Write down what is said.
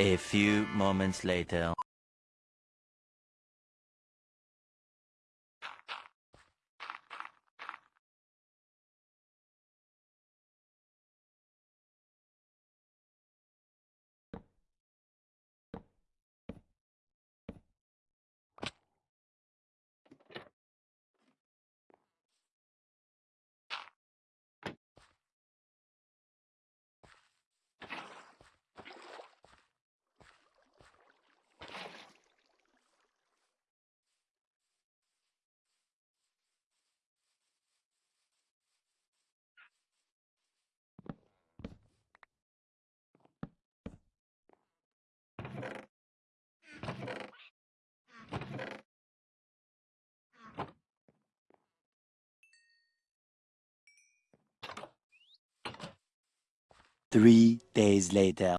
A few moments later. Three days later.